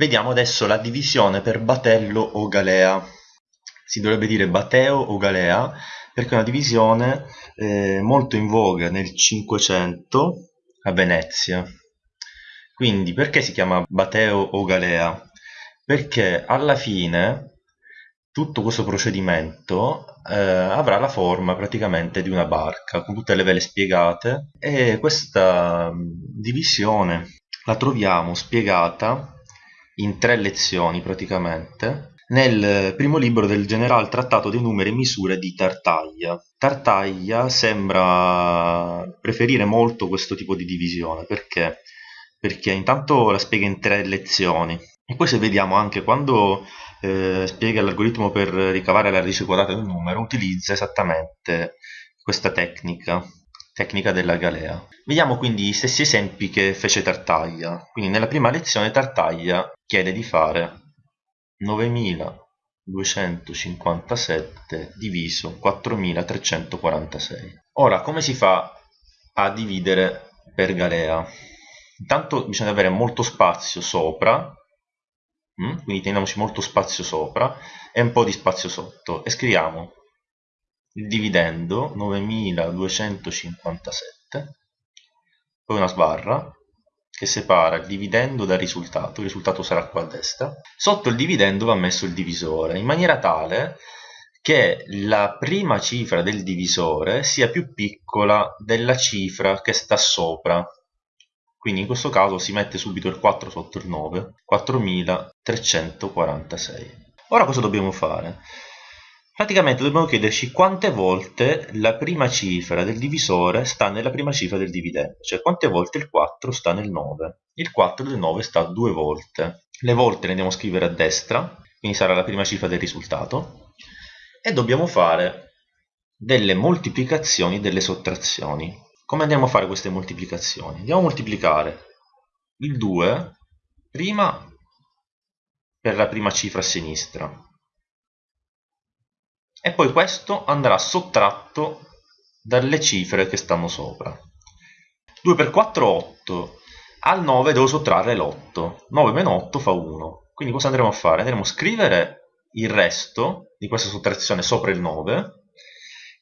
Vediamo adesso la divisione per batello o galea. Si dovrebbe dire bateo o galea perché è una divisione eh, molto in voga nel 500 a Venezia. Quindi perché si chiama bateo o galea? Perché alla fine tutto questo procedimento eh, avrà la forma praticamente di una barca con tutte le vele spiegate e questa divisione la troviamo spiegata in tre lezioni praticamente nel primo libro del generale trattato dei numeri e misure di Tartaglia. Tartaglia sembra preferire molto questo tipo di divisione perché? Perché intanto la spiega in tre lezioni e poi se vediamo anche quando eh, spiega l'algoritmo per ricavare la radice quadrata di un numero utilizza esattamente questa tecnica tecnica della galea. Vediamo quindi gli stessi esempi che fece Tartaglia. Quindi nella prima lezione Tartaglia chiede di fare 9257 diviso 4346. Ora, come si fa a dividere per galea? Intanto bisogna avere molto spazio sopra, mm? quindi teniamoci molto spazio sopra e un po' di spazio sotto e scriviamo il dividendo 9257 poi una sbarra che separa il dividendo dal risultato, il risultato sarà qua a destra. Sotto il dividendo va messo il divisore, in maniera tale che la prima cifra del divisore sia più piccola della cifra che sta sopra. Quindi in questo caso si mette subito il 4 sotto il 9, 4346. Ora cosa dobbiamo fare? Praticamente dobbiamo chiederci quante volte la prima cifra del divisore sta nella prima cifra del dividendo, cioè quante volte il 4 sta nel 9. Il 4 del 9 sta due volte. Le volte le andiamo a scrivere a destra, quindi sarà la prima cifra del risultato, e dobbiamo fare delle moltiplicazioni e delle sottrazioni. Come andiamo a fare queste moltiplicazioni? Andiamo a moltiplicare il 2 prima per la prima cifra a sinistra, e poi questo andrà sottratto dalle cifre che stanno sopra. 2 per 4 8 al 9 devo sottrarre l'8 9 meno 8 fa 1 quindi cosa andremo a fare? andremo a scrivere il resto di questa sottrazione sopra il 9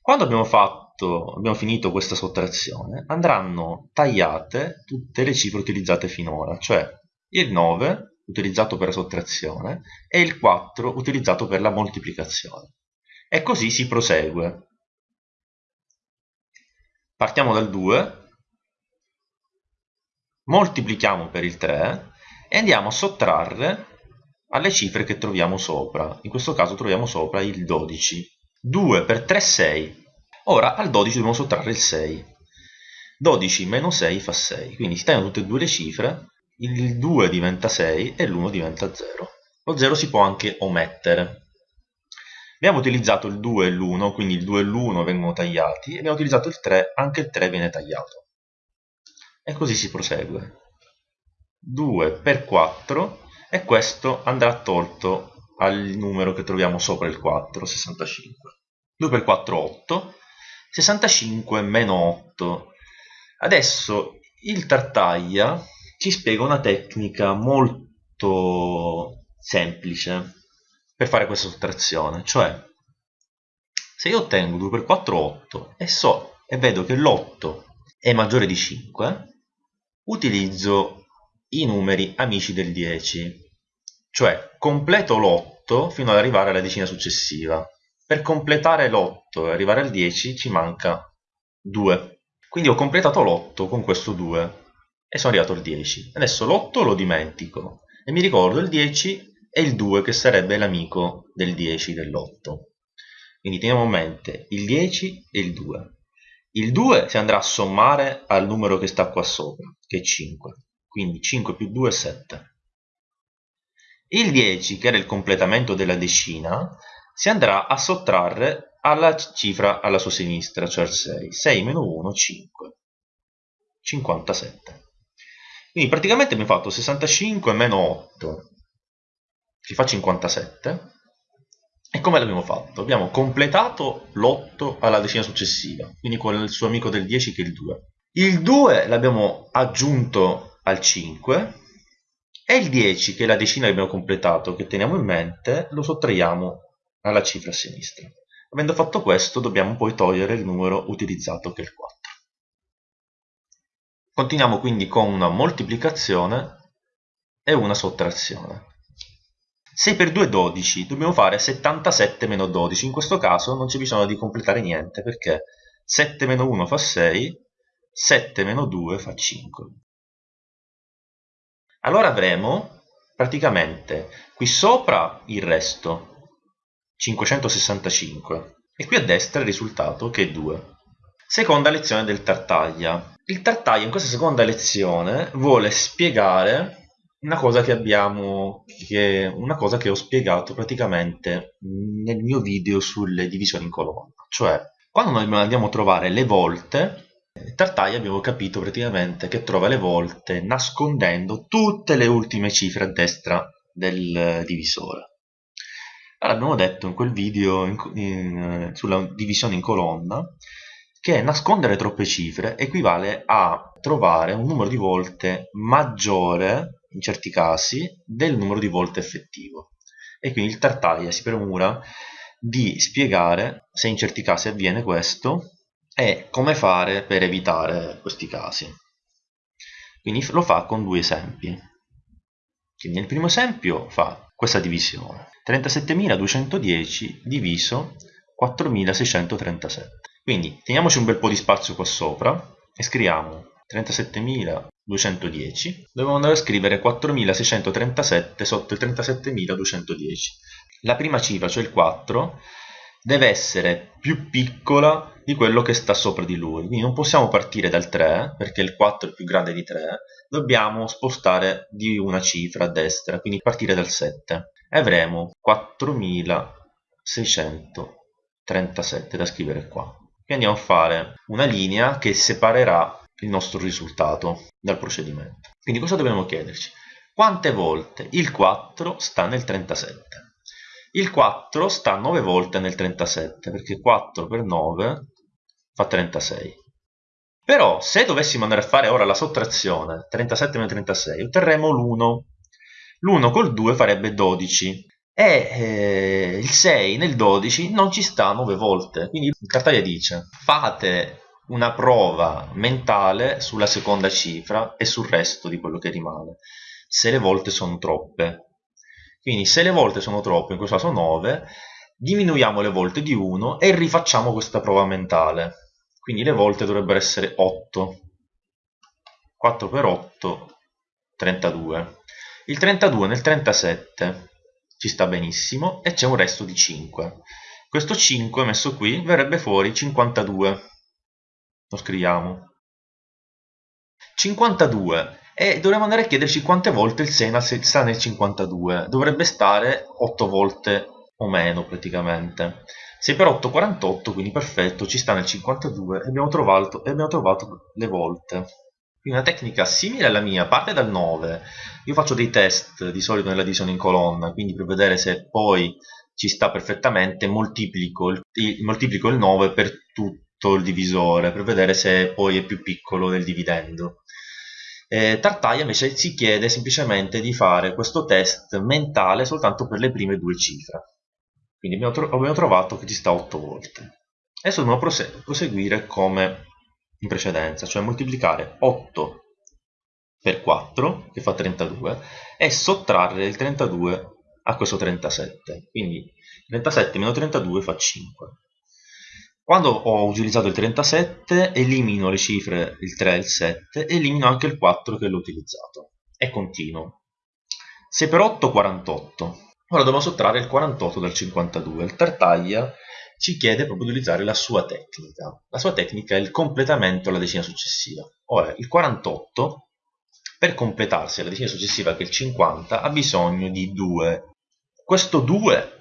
quando abbiamo, fatto, abbiamo finito questa sottrazione andranno tagliate tutte le cifre utilizzate finora cioè il 9 utilizzato per la sottrazione e il 4 utilizzato per la moltiplicazione e così si prosegue. Partiamo dal 2, moltiplichiamo per il 3 e andiamo a sottrarre alle cifre che troviamo sopra. In questo caso troviamo sopra il 12. 2 per 3 6. Ora al 12 dobbiamo sottrarre il 6. 12 meno 6 fa 6. Quindi si tagliano tutte e due le cifre, il 2 diventa 6 e l'1 diventa 0. Lo 0 si può anche omettere. Abbiamo utilizzato il 2 e l'1, quindi il 2 e l'1 vengono tagliati, e abbiamo utilizzato il 3, anche il 3 viene tagliato. E così si prosegue. 2 per 4, e questo andrà tolto al numero che troviamo sopra il 4, 65. 2 per 4, 8. 65 meno 8. Adesso il Tartaglia ci spiega una tecnica molto semplice per fare questa sottrazione, cioè se io ottengo 2 per 4 8 e so e vedo che l'8 è maggiore di 5, utilizzo i numeri amici del 10, cioè completo l'8 fino ad arrivare alla decina successiva. Per completare l'8 e arrivare al 10 ci manca 2. Quindi ho completato l'8 con questo 2 e sono arrivato al 10. Adesso l'8 lo dimentico e mi ricordo il 10 e il 2 che sarebbe l'amico del 10 dell'8. Quindi teniamo a mente il 10 e il 2. Il 2 si andrà a sommare al numero che sta qua sopra, che è 5. Quindi 5 più 2 è 7. Il 10, che era il completamento della decina, si andrà a sottrarre alla cifra alla sua sinistra, cioè il 6. 6 meno 1, 5. 57. Quindi praticamente abbiamo fatto 65 meno 8 ci fa 57 e come l'abbiamo fatto? Abbiamo completato l'8 alla decina successiva, quindi con il suo amico del 10 che è il 2. Il 2 l'abbiamo aggiunto al 5 E il 10, che è la decina che abbiamo completato, che teniamo in mente, lo sottraiamo alla cifra a sinistra. Avendo fatto questo, dobbiamo poi togliere il numero utilizzato, che è il 4. Continuiamo quindi con una moltiplicazione e una sottrazione. 6 per 2 è 12, dobbiamo fare 77 meno 12, in questo caso non c'è bisogno di completare niente perché 7 meno 1 fa 6, 7 meno 2 fa 5. Allora avremo praticamente qui sopra il resto, 565, e qui a destra il risultato che è 2. Seconda lezione del Tartaglia. Il Tartaglia in questa seconda lezione vuole spiegare una cosa che abbiamo, che, una cosa che ho spiegato praticamente nel mio video sulle divisioni in colonna. Cioè, quando noi andiamo a trovare le volte, Tartaglia abbiamo capito praticamente che trova le volte nascondendo tutte le ultime cifre a destra del divisore. Allora abbiamo detto in quel video in, in, sulla divisione in colonna che nascondere troppe cifre equivale a trovare un numero di volte maggiore, in certi casi, del numero di volte effettivo. E quindi il Tartaglia si premura di spiegare se in certi casi avviene questo e come fare per evitare questi casi. Quindi lo fa con due esempi. Quindi nel primo esempio fa questa divisione. 37.210 diviso 4.637. Quindi teniamoci un bel po' di spazio qua sopra e scriviamo 37.210. Dobbiamo andare a scrivere 4.637 sotto il 37.210. La prima cifra, cioè il 4, deve essere più piccola di quello che sta sopra di lui. Quindi non possiamo partire dal 3, perché il 4 è più grande di 3, dobbiamo spostare di una cifra a destra, quindi partire dal 7. E avremo 4637 da scrivere qua e andiamo a fare una linea che separerà il nostro risultato dal procedimento. Quindi cosa dobbiamo chiederci? Quante volte il 4 sta nel 37? Il 4 sta 9 volte nel 37 perché 4 per 9 fa 36. Però se dovessimo andare a fare ora la sottrazione 37 meno 36 otterremo l'1. L'1 col 2 farebbe 12 e eh, il 6 nel 12 non ci sta 9 volte. Quindi il Cartaglia dice fate una prova mentale sulla seconda cifra e sul resto di quello che rimane, se le volte sono troppe. Quindi se le volte sono troppe, in questo caso 9, diminuiamo le volte di 1 e rifacciamo questa prova mentale. Quindi le volte dovrebbero essere 8. 4 per 8, 32. Il 32 nel 37 ci sta benissimo e c'è un resto di 5 questo 5 messo qui verrebbe fuori 52 lo scriviamo. 52 e dovremmo andare a chiederci quante volte il Sena sta nel 52 dovrebbe stare 8 volte o meno praticamente. 6 per 8 48 quindi perfetto ci sta nel 52 e abbiamo trovato, e abbiamo trovato le volte. Una tecnica simile alla mia parte dal 9 io faccio dei test di solito nella divisione in colonna quindi per vedere se poi ci sta perfettamente moltiplico il, moltiplico il 9 per tutto il divisore per vedere se poi è più piccolo del dividendo eh, Tartaglia invece si chiede semplicemente di fare questo test mentale soltanto per le prime due cifre quindi abbiamo, tro abbiamo trovato che ci sta 8 volte adesso dobbiamo proseguire come in precedenza, cioè moltiplicare 8 per 4, che fa 32, e sottrarre il 32 a questo 37. Quindi 37 meno 32 fa 5. Quando ho utilizzato il 37, elimino le cifre il 3 e il 7, e elimino anche il 4 che l'ho utilizzato. E continuo. 6 per 8, 48. Ora devo sottrarre il 48 dal 52. Il tartaglia ci chiede proprio di utilizzare la sua tecnica. La sua tecnica è il completamento alla decina successiva. Ora, il 48, per completarsi alla decina successiva che è il 50, ha bisogno di 2. Questo 2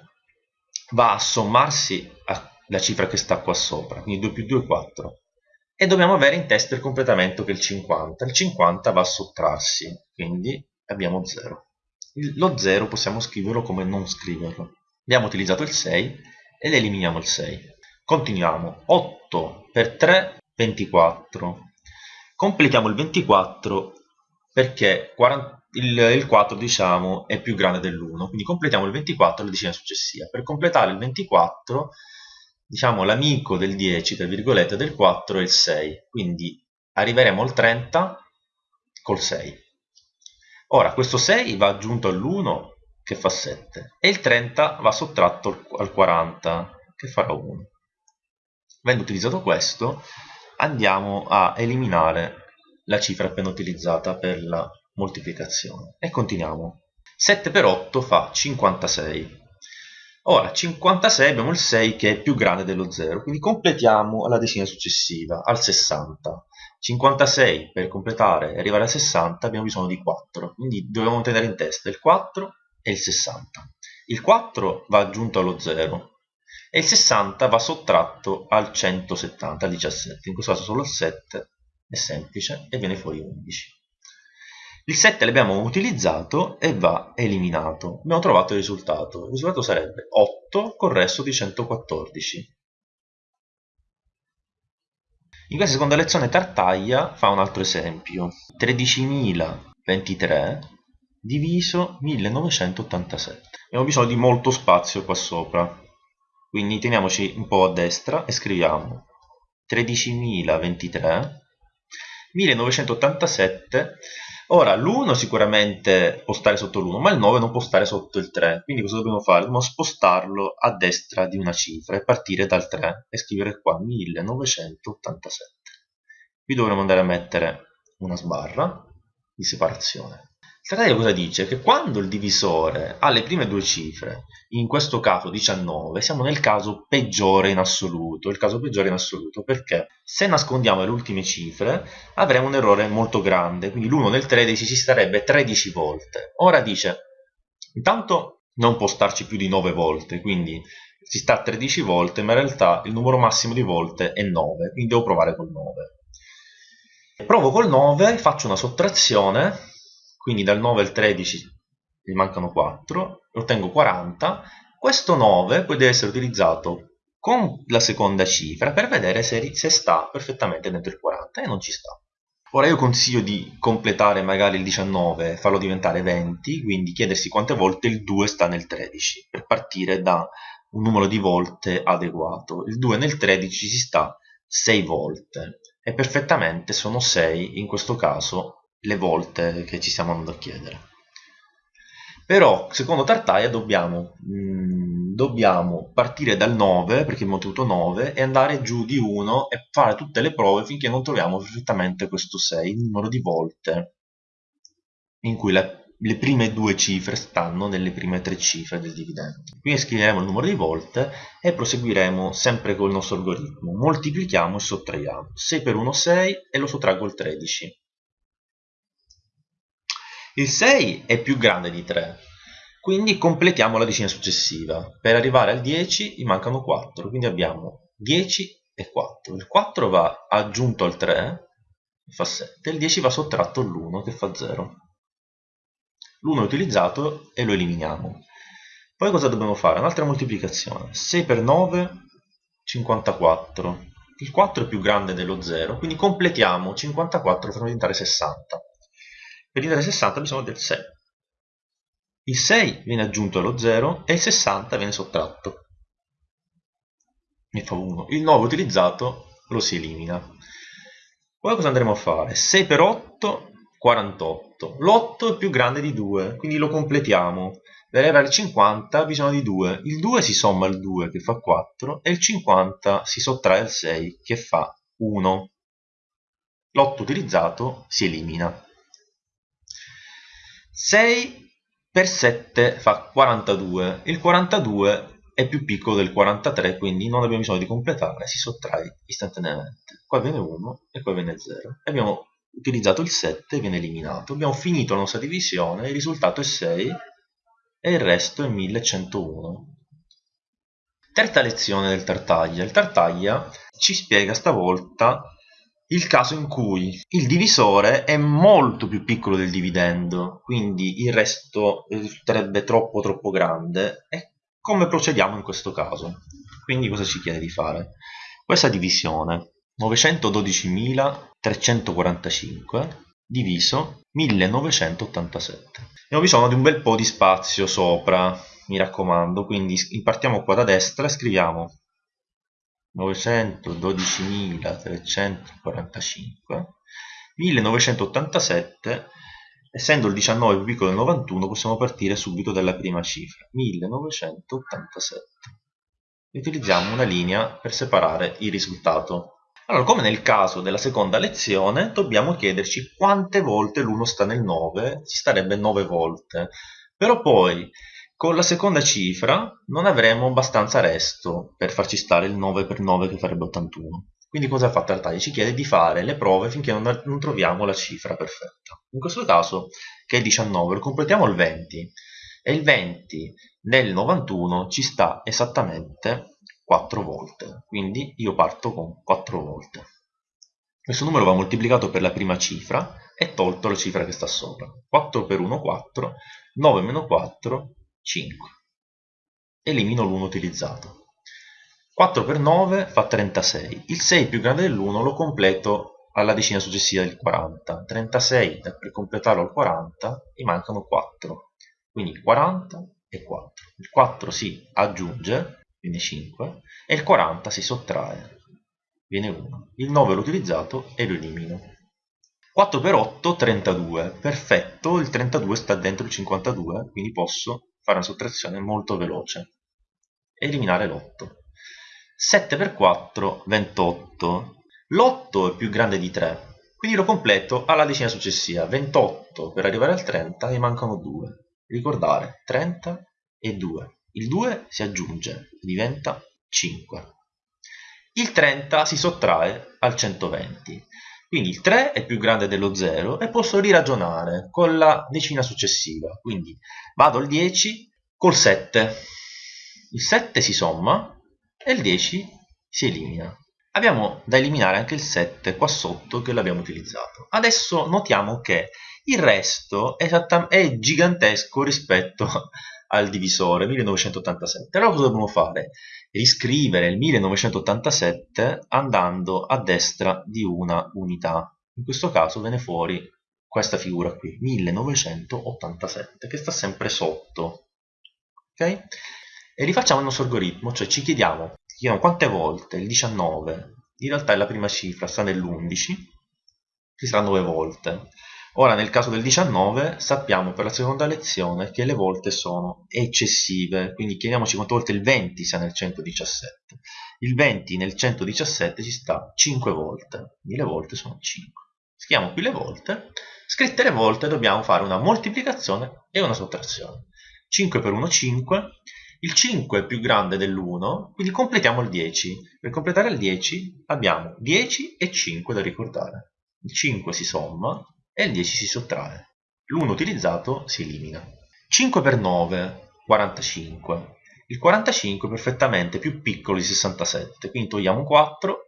va a sommarsi alla cifra che sta qua sopra, quindi 2 più 2 è 4. E dobbiamo avere in testa il completamento che è il 50. Il 50 va a sottrarsi, quindi abbiamo 0. Lo 0 possiamo scriverlo come non scriverlo. Abbiamo utilizzato il 6 ed eliminiamo il 6. Continuiamo. 8 per 3, 24. Completiamo il 24 perché 40, il, il 4 diciamo è più grande dell'1, quindi completiamo il 24 alla decina successiva. Per completare il 24, diciamo l'amico del 10, tra virgolette, del 4 è il 6, quindi arriveremo al 30 col 6. Ora, questo 6 va aggiunto all'1 che fa 7 e il 30 va sottratto al 40 che farà 1. Avendo utilizzato questo, andiamo a eliminare la cifra appena utilizzata per la moltiplicazione e continuiamo 7 per 8 fa 56 ora 56 abbiamo il 6 che è più grande dello 0 quindi completiamo la decina successiva al 60 56 per completare e arrivare a 60 abbiamo bisogno di 4 quindi dobbiamo tenere in testa il 4 e il 60 il 4 va aggiunto allo 0 e il 60 va sottratto al 170 al 17 in questo caso solo il 7 è semplice e viene fuori 11 il 7 l'abbiamo utilizzato e va eliminato. Abbiamo trovato il risultato. Il risultato sarebbe 8 col resto di 114. In questa seconda lezione Tartaglia fa un altro esempio. 13.023 diviso 1987. Abbiamo bisogno di molto spazio qua sopra. Quindi teniamoci un po' a destra e scriviamo 13.023 1987 Ora, l'1 sicuramente può stare sotto l'1, ma il 9 non può stare sotto il 3. Quindi cosa dobbiamo fare? Dobbiamo spostarlo a destra di una cifra e partire dal 3 e scrivere qua 1987. Qui dovremo andare a mettere una sbarra di separazione. Tartaglio cosa dice? Che quando il divisore ha le prime due cifre, in questo caso 19, siamo nel caso peggiore in assoluto, il caso peggiore in assoluto, perché se nascondiamo le ultime cifre avremo un errore molto grande, quindi l'1 nel 13 si starebbe 13 volte. Ora dice, intanto non può starci più di 9 volte, quindi si sta 13 volte, ma in realtà il numero massimo di volte è 9, quindi devo provare col 9. Provo col 9, faccio una sottrazione quindi dal 9 al 13 mi mancano 4, ottengo 40, questo 9 poi deve essere utilizzato con la seconda cifra per vedere se, se sta perfettamente dentro il 40 e non ci sta. Ora io consiglio di completare magari il 19 e farlo diventare 20, quindi chiedersi quante volte il 2 sta nel 13, per partire da un numero di volte adeguato. Il 2 nel 13 si sta 6 volte e perfettamente sono 6 in questo caso le volte che ci stiamo andando a chiedere. Però, secondo Tartaglia, dobbiamo, mh, mm, dobbiamo partire dal 9, perché abbiamo ottenuto 9, e andare giù di 1 e fare tutte le prove finché non troviamo perfettamente questo 6, il numero di volte in cui la, le prime due cifre stanno nelle prime tre cifre del dividendo. Quindi scriveremo il numero di volte e proseguiremo sempre con il nostro algoritmo. Moltiplichiamo e sottraiamo. 6 per 1 6 e lo sottraggo il 13. Il 6 è più grande di 3, quindi completiamo la decina successiva. Per arrivare al 10 gli mancano 4, quindi abbiamo 10 e 4. Il 4 va aggiunto al 3, che fa 7, il 10 va sottratto all'1, che fa 0. L'1 è utilizzato e lo eliminiamo. Poi cosa dobbiamo fare? Un'altra moltiplicazione. 6 per 9, 54. Il 4 è più grande dello 0, quindi completiamo 54 per diventare 60. Per diventare 60 bisogna del 6. Il 6 viene aggiunto allo 0 e il 60 viene sottratto. Ne fa 1. Il 9 utilizzato lo si elimina. Poi cosa andremo a fare? 6 per 8, 48. L'8 è più grande di 2, quindi lo completiamo. Per arrivare al 50 bisogna di 2. Il 2 si somma al 2 che fa 4 e il 50 si sottrae al 6 che fa 1. L'8 utilizzato si elimina. 6 per 7 fa 42. Il 42 è più piccolo del 43, quindi non abbiamo bisogno di completare, si sottrae istantaneamente. Qua viene 1 e qua viene 0. Abbiamo utilizzato il 7 e viene eliminato. Abbiamo finito la nostra divisione, il risultato è 6 e il resto è 1101. Terza lezione del Tartaglia. Il Tartaglia ci spiega stavolta il caso in cui il divisore è molto più piccolo del dividendo, quindi il resto risulterebbe troppo troppo grande, e come procediamo in questo caso? Quindi cosa ci chiede di fare? Questa divisione 912.345 diviso 1987. Abbiamo bisogno di un bel po' di spazio sopra, mi raccomando, quindi partiamo qua da destra e scriviamo 912.345 1987 essendo il 19 più piccolo del 91 possiamo partire subito dalla prima cifra 1987 e utilizziamo una linea per separare il risultato allora, come nel caso della seconda lezione, dobbiamo chiederci quante volte l'1 sta nel 9, ci starebbe 9 volte. Però poi, con la seconda cifra, non avremo abbastanza resto per farci stare il 9 per 9 che farebbe 81. Quindi cosa ha fatto Altair? Ci chiede di fare le prove finché non, non troviamo la cifra perfetta. In questo caso, che è il 19, lo completiamo il 20. E il 20 nel 91 ci sta esattamente 4 volte quindi io parto con 4 volte questo numero va moltiplicato per la prima cifra e tolto la cifra che sta sopra 4 per 1 4 9 meno 4 5 elimino l'1 utilizzato. 4 per 9 fa 36 il 6 più grande dell'1 lo completo alla decina successiva del 40 36 per completarlo al 40 mi mancano 4 quindi 40 e 4 il 4 si aggiunge viene 5, e il 40 si sottrae, viene 1. Il 9 l'ho utilizzato e lo elimino. 4 per 8, 32. Perfetto, il 32 sta dentro il 52, quindi posso fare una sottrazione molto veloce. Eliminare l'8. 7 per 4, 28. L'8 è più grande di 3, quindi lo completo alla decina successiva. 28 per arrivare al 30 mi mancano 2. Ricordare, 30 e 2 il 2 si aggiunge diventa 5. Il 30 si sottrae al 120. Quindi il 3 è più grande dello 0 e posso riragionare con la decina successiva. Quindi vado al 10 col 7. Il 7 si somma e il 10 si elimina. Abbiamo da eliminare anche il 7 qua sotto che l'abbiamo utilizzato. Adesso notiamo che il resto è, è gigantesco rispetto al divisore 1987. Allora cosa dobbiamo fare? Riscrivere il 1987 andando a destra di una unità. In questo caso viene fuori questa figura qui, 1987, che sta sempre sotto. Ok? E rifacciamo il nostro algoritmo, cioè ci chiediamo, chiediamo quante volte il 19, in realtà è la prima cifra, sta nell'11, ci sarà 9 volte. Ora nel caso del 19 sappiamo per la seconda lezione che le volte sono eccessive, quindi chiediamoci quante volte il 20 sta nel 117. Il 20 nel 117 ci sta 5 volte, quindi le volte sono 5. Scriviamo qui le volte, scritte le volte dobbiamo fare una moltiplicazione e una sottrazione. 5 per 1 5, il 5 è più grande dell'1, quindi completiamo il 10. Per completare il 10 abbiamo 10 e 5 da ricordare. Il 5 si somma, e il 10 si sottrae. L'1 utilizzato si elimina. 5 per 9, 45. Il 45 è perfettamente più piccolo di 67, quindi togliamo 4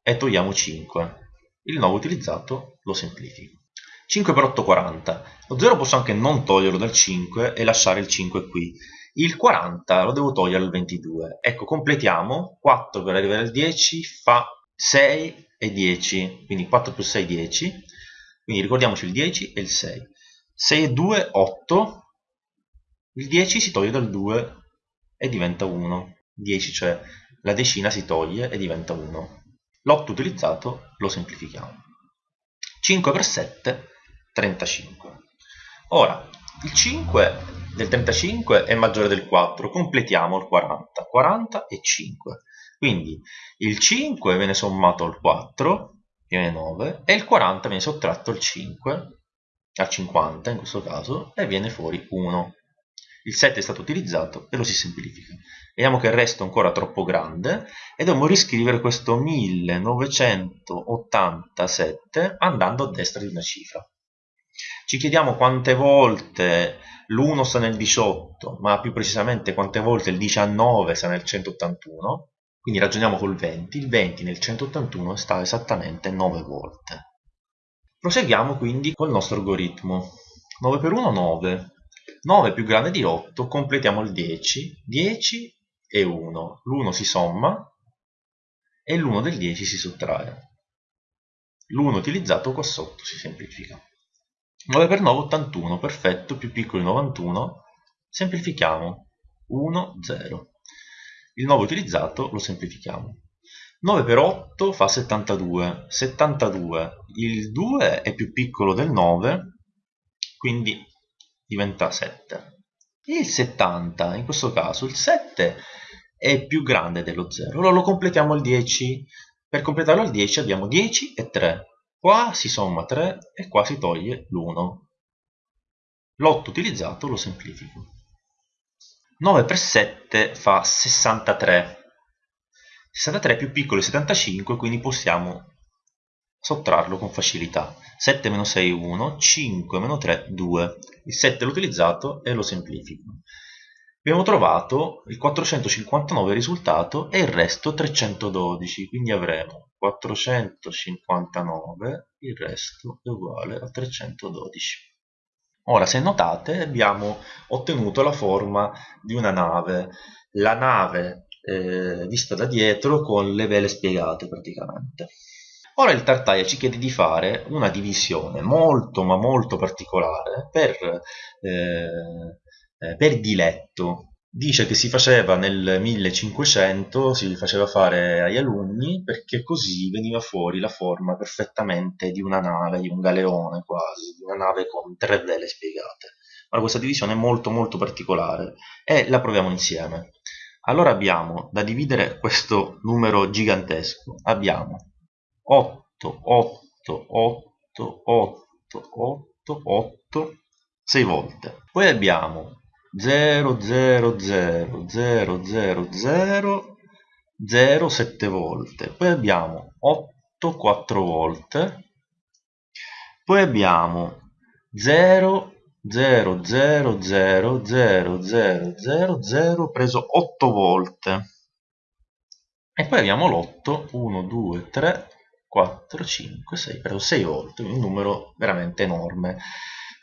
e togliamo 5. Il 9 utilizzato lo semplifico. 5 per 8, 40. Lo 0 posso anche non toglierlo dal 5 e lasciare il 5 qui. Il 40 lo devo togliere al 22. Ecco, completiamo. 4 per arrivare al 10 fa 6 e 10. Quindi 4 più 6, 10 quindi ricordiamoci il 10 e il 6 6 e 2 8 il 10 si toglie dal 2 e diventa 1 10 cioè la decina si toglie e diventa 1 l'8 utilizzato lo semplifichiamo. 5 per 7 35 ora il 5 del 35 è maggiore del 4 completiamo il 40 40 e 5 quindi il 5 viene sommato al 4 viene 9 e il 40 viene sottratto al 5 al 50 in questo caso e viene fuori 1 il 7 è stato utilizzato e lo si semplifica. Vediamo che il resto è ancora troppo grande e dobbiamo riscrivere questo 1987 andando a destra di una cifra. Ci chiediamo quante volte l'1 sta nel 18 ma più precisamente quante volte il 19 sta nel 181 quindi ragioniamo col 20, il 20 nel 181 sta esattamente 9 volte. Proseguiamo quindi col nostro algoritmo. 9 per 1 9, 9 più grande di 8, completiamo il 10, 10 e 1, l'1 si somma e l'1 del 10 si sottrae. l'1 utilizzato qua sotto si semplifica. 9 per 9 81, perfetto, più piccolo di 91, semplifichiamo 1 0. Il 9 utilizzato lo semplifichiamo. 9 per 8 fa 72, 72, il 2 è più piccolo del 9, quindi diventa 7. Il 70, in questo caso il 7 è più grande dello 0, allora lo completiamo al 10, per completarlo al 10 abbiamo 10 e 3, qua si somma 3 e qua si toglie l'1. L'8 utilizzato lo semplifico. 9 per 7 fa 63. 63 è più piccolo di 75, quindi possiamo sottrarlo con facilità. 7 meno 6 1, 5 meno 3 2. Il 7 l'ho utilizzato e lo semplifico. Abbiamo trovato il 459 risultato e il resto 312, quindi avremo 459, il resto è uguale a 312. Ora, se notate, abbiamo ottenuto la forma di una nave, la nave eh, vista da dietro con le vele spiegate praticamente. Ora il Tartaglia ci chiede di fare una divisione molto ma molto particolare per, eh, eh per diletto, dice che si faceva nel 1500, si faceva fare agli alunni perché così veniva fuori la forma perfettamente di una nave, di un galeone quasi, di una nave con tre vele spiegate. Ora questa divisione è molto molto particolare e la proviamo insieme. Allora abbiamo da dividere questo numero gigantesco, abbiamo 8, 8, 8, 8, 8, 8, 6 volte. Poi abbiamo 0 0 0 0 0 0 0 7 volte poi abbiamo 8 4 volte poi abbiamo 0 0 0 0 0 0 0 0 preso 8 volte e poi abbiamo l'8 1 2 3 4 5 6 preso 6 volte un numero veramente enorme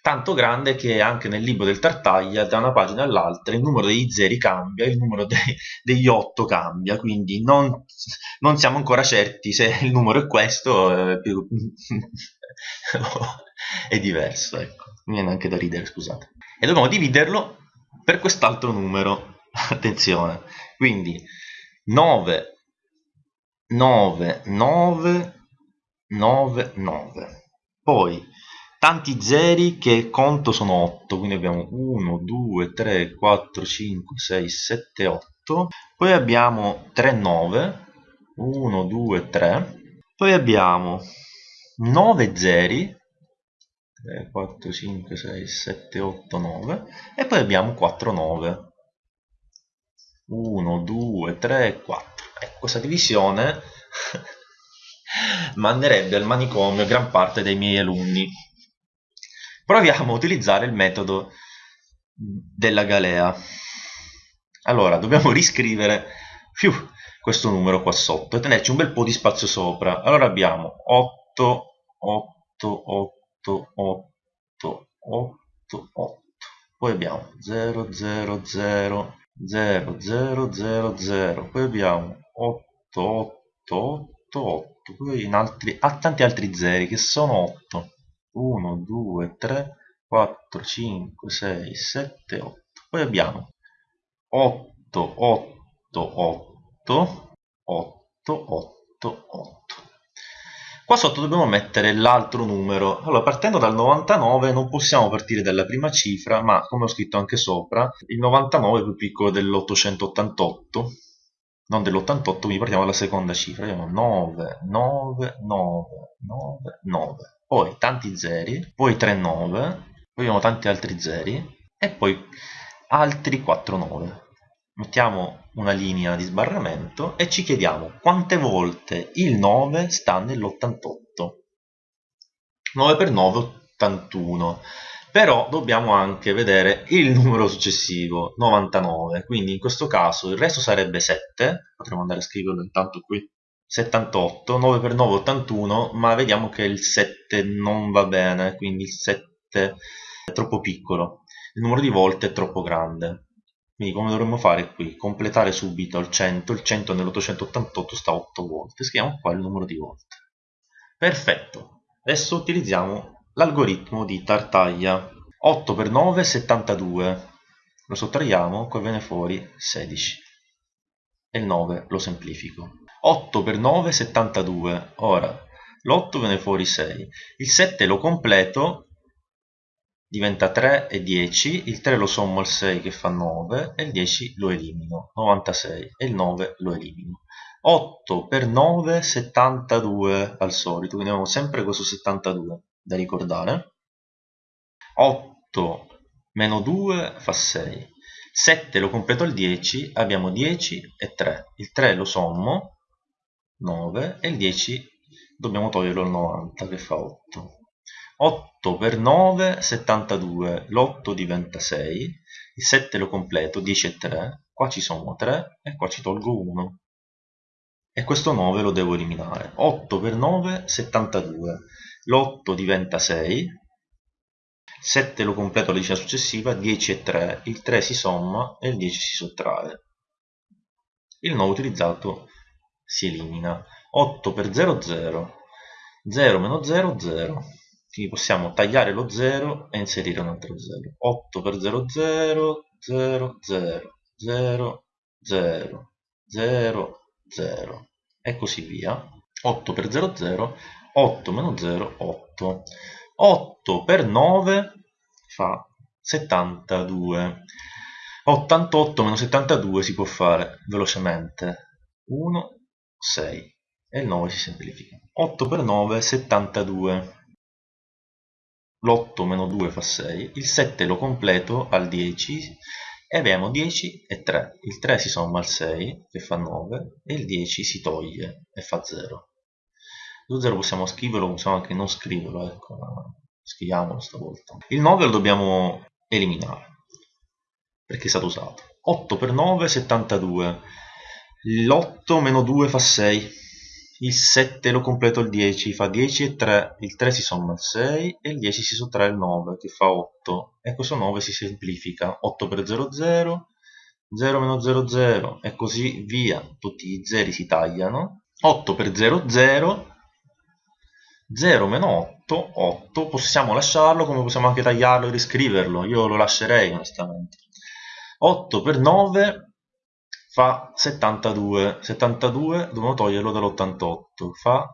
tanto grande che anche nel libro del Tartaglia da una pagina all'altra il numero degli zeri cambia, il numero dei, degli 8 cambia, quindi non, non, siamo ancora certi se il numero è questo eh, più, è diverso, ecco, mi viene anche da ridere, scusate. E dobbiamo dividerlo per quest'altro numero, attenzione, quindi 9, 9, 9, 9, 9. Poi tanti zeri che conto sono 8 quindi abbiamo 1 2 3 4 5 6 7 8 poi abbiamo 3 9 1 2 3 poi abbiamo 9 zeri. 3 4 5 6 7 8 9 e poi abbiamo 4 9 1 2 3 4 ecco questa divisione manderebbe al manicomio gran parte dei miei alunni Proviamo a utilizzare il metodo della galea. Allora, dobbiamo riscrivere fiu, questo numero qua sotto e tenerci un bel po' di spazio sopra. Allora abbiamo 8, 8, 8, 8, 8, 8. Poi abbiamo 0, 0, 0, 0, 0, 0, 0. Poi abbiamo 8, 8, 8, 8. Poi in altri, a tanti altri zeri che sono 8. 1, 2, 3, 4, 5, 6, 7, 8. Poi abbiamo 8, 8, 8, 8, 8, 8. Qua sotto dobbiamo mettere l'altro numero. Allora, partendo dal 99 non possiamo partire dalla prima cifra, ma come ho scritto anche sopra, il 99 è più piccolo dell'888, non dell'88, quindi partiamo dalla seconda cifra. Abbiamo 9, 9, 9, 9, 9 poi tanti zeri, poi 3 9, poi abbiamo tanti altri zeri e poi altri 4 9. Mettiamo una linea di sbarramento e ci chiediamo quante volte il 9 sta nell'88. 9 per 9 81 però dobbiamo anche vedere il numero successivo 99 quindi in questo caso il resto sarebbe 7 potremmo andare a scriverlo intanto qui 78, 9 per 9 81, ma vediamo che il 7 non va bene, quindi il 7 è troppo piccolo, il numero di volte è troppo grande. Quindi come dovremmo fare qui? Completare subito il 100, il 100 nell'888 sta 8 volte, scriviamo qua il numero di volte. Perfetto. Adesso utilizziamo l'algoritmo di Tartaglia. 8 per 9 72. Lo sottraiamo, poi viene fuori 16. E il 9 lo semplifico. 8 per 9 72. Ora l'8 viene fuori 6. Il 7 lo completo diventa 3 e 10, il 3 lo sommo al 6 che fa 9 e il 10 lo elimino, 96 e il 9 lo elimino. 8 per 9, 72 al solito, quindi abbiamo sempre questo 72 da ricordare. 8 meno 2 fa 6. 7 lo completo al 10, abbiamo 10 e 3. Il 3 lo sommo, 9, e il 10 dobbiamo toglierlo al 90 che fa 8. 8 per 9, 72, l'8 diventa 6, il 7 lo completo, 10 e 3, qua ci sono 3 e qua ci tolgo 1 e questo 9 lo devo eliminare. 8 per 9 72 l'8 diventa 6 7 lo completo alla decina successiva 10 e 3 il 3 si somma e il 10 si sottrae. Il 9 utilizzato si elimina. 8 per 0 0 0 meno 0 0 quindi possiamo tagliare lo 0 e inserire un altro 0 8 per 0 0 0 0 0 0 0 0 e così via. 8 per 0 0 8 meno 0 8 8 per 9 fa 72 88 meno 72 si può fare velocemente. 1 6 e il 9 si semplifica. 8 per 9 72 l'8 meno 2 fa 6 il 7 lo completo al 10 e abbiamo 10 e 3 il 3 si somma al 6 che fa 9 e il 10 si toglie e fa 0 lo 0 possiamo scriverlo possiamo anche non scriverlo ecco scriviamolo stavolta. Il 9 lo dobbiamo eliminare perché è stato usato. 8 per 9 72 l'8 meno 2 fa 6 il 7 lo completo il 10 fa 10 e 3 il 3 si somma al 6 e il 10 si sottrae il 9 che fa 8 e questo 9 si semplifica 8 per 0 0 0 meno 0 0 e così via. Tutti i zeri si tagliano. 8 per 0 0 0 meno 8 8 possiamo lasciarlo come possiamo anche tagliarlo e riscriverlo? Io lo lascerei onestamente. 8 per 9 fa 72 72 dobbiamo toglierlo dall'88 fa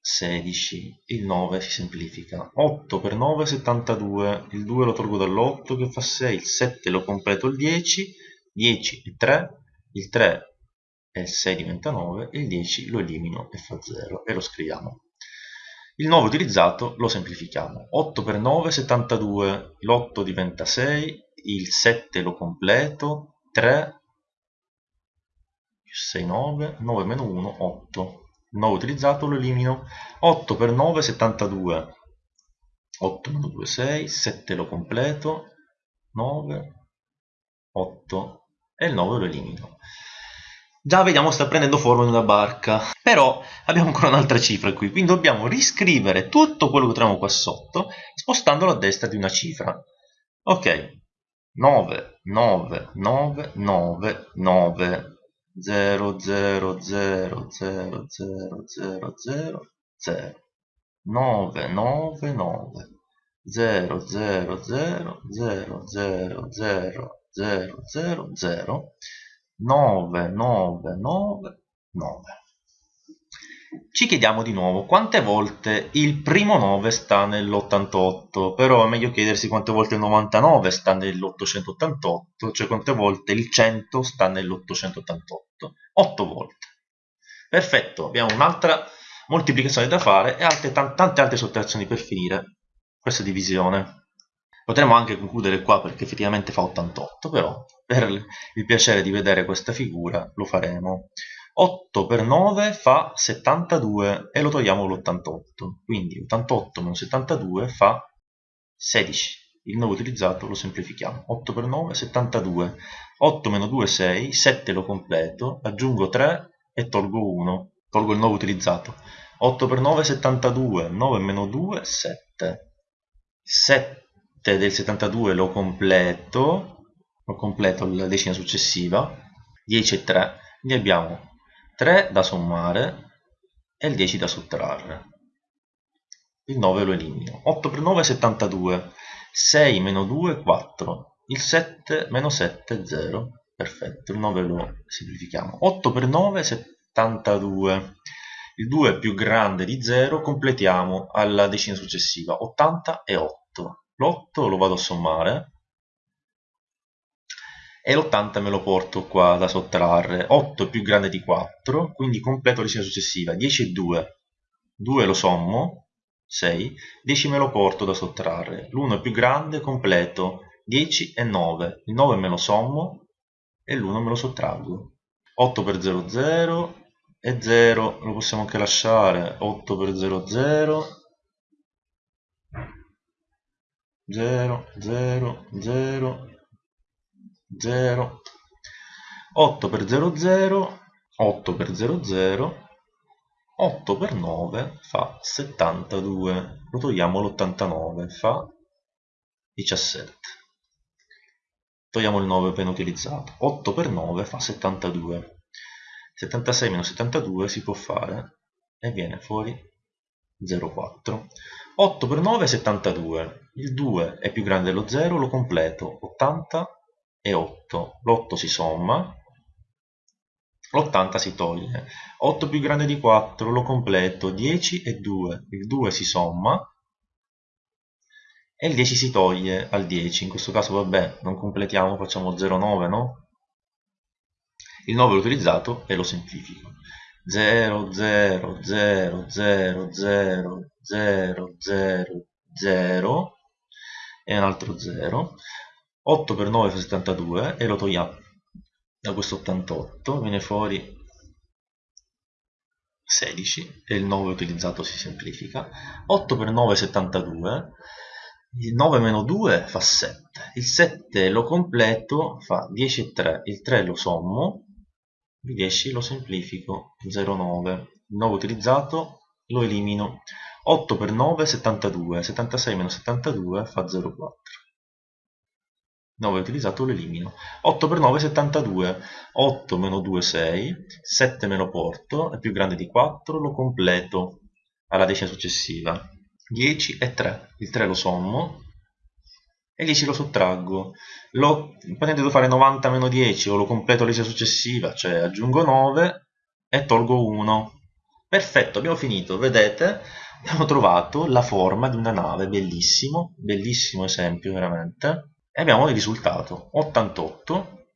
16 il 9 si semplifica. 8 per 9 72 il 2 lo tolgo dall'8 che fa 6 il 7 lo completo il 10 10 e 3 il 3 e il 6 diventa 9 il 10 lo elimino e fa 0 e lo scriviamo. Il 9 utilizzato lo semplifichiamo. 8 per 9 72 l'8 diventa 6 il 7 lo completo. 3 6 9 9 meno 1 8 9 utilizzato lo elimino. 8 per 9 72 8 meno 2 6 7 lo completo. 9 8 e il 9 lo elimino. Già vediamo sta prendendo forma in una barca. Però abbiamo ancora un'altra cifra qui. Quindi dobbiamo riscrivere tutto quello che troviamo qua sotto spostandolo a destra di una cifra. Ok. 9 9 9 9 9 0 0 0 0 0 0 0 0 9 9 9 0 0 0 0 0 0 0 0 0 9 9 9 9 ci chiediamo di nuovo quante volte il primo 9 sta nell'88, però è meglio chiedersi quante volte il 99 sta nell'888, cioè quante volte il 100 sta nell'888. 8 volte. Perfetto, abbiamo un'altra moltiplicazione da fare e altre, tante altre sottrazioni per finire questa divisione. Potremmo anche concludere qua perché effettivamente fa 88, però per il piacere di vedere questa figura lo faremo. 8 per 9 fa 72 e lo togliamo l'88 quindi 88 meno 72 fa 16 il 9 utilizzato lo semplifichiamo. 8 per 9 72 8 meno 2 6 7 lo completo. Aggiungo 3 e tolgo 1 tolgo il 9 utilizzato. 8 per 9 72 9 meno 2 7 7 del 72 lo completo. Lo completo la decina successiva. 10 e 3 quindi abbiamo 3 da sommare e il 10 da sottrarre. Il 9 lo elimino. 8 per 9 è 72. 6 meno 2 4. Il 7 meno 7 è 0. Perfetto, il 9 lo semplifichiamo. 8 per 9 è 72. Il 2 è più grande di 0, completiamo alla decina successiva. 80 e 8. L'8 lo vado a sommare e l'80 me lo porto qua da sottrarre. 8 è più grande di 4 quindi completo la decina successiva. 10 e 2 2 lo sommo. 6 10 me lo porto da sottrarre. L'1 è più grande completo. 10 e 9 il 9 me lo sommo e l'1 me lo sottraggo. 8 per 0 0 e 0 lo possiamo anche lasciare. 8 per 0 0 0 0 0 0 8 per 0 0 8 per 0 0 8 per 9 fa 72 lo togliamo l'89 fa 17 togliamo il 9 appena utilizzato. 8 per 9 fa 72 76 meno 72 si può fare e viene fuori 0,4 8 per 9 è 72 il 2 è più grande dello 0 lo completo 80 e 8 l'8 si somma l'80 si toglie. 8 più grande di 4 lo completo 10 e 2 il 2 si somma e il 10 si toglie al 10 in questo caso vabbè non completiamo facciamo 0,9 no? il 9 l'ho utilizzato e lo semplifico. 0 0 0 0 0 0 0 0 e un altro 0 8 per 9 fa 72 e lo togliamo da questo 88 viene fuori 16 e il 9 utilizzato si semplifica. 8 per 9 è 72 il 9 meno 2 fa 7 il 7 lo completo fa 10 e 3 il 3 lo sommo il 10 lo semplifico 0,9 il 9 utilizzato lo elimino. 8 per 9 è 72 76 meno 72 fa 0,4 9 utilizzato lo elimino. 8 per 9 è 72 8 meno 2 6 7 me lo porto è più grande di 4 lo completo alla decima successiva. 10 e 3 il 3 lo sommo e 10 lo sottraggo. Lo, devo fare 90 meno 10 o lo completo alla decima successiva cioè aggiungo 9 e tolgo 1 perfetto abbiamo finito. Vedete abbiamo trovato la forma di una nave bellissimo bellissimo esempio veramente e abbiamo il risultato 88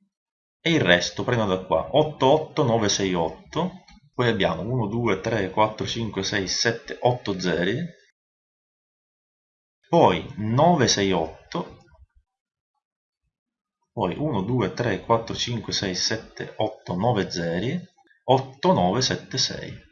e il resto prendo da qua 88968 poi abbiamo 1 2 3 4 5 6 7 8 zeri poi 968 poi 1 2 3 4 5 6 7 8 9 zeri 8976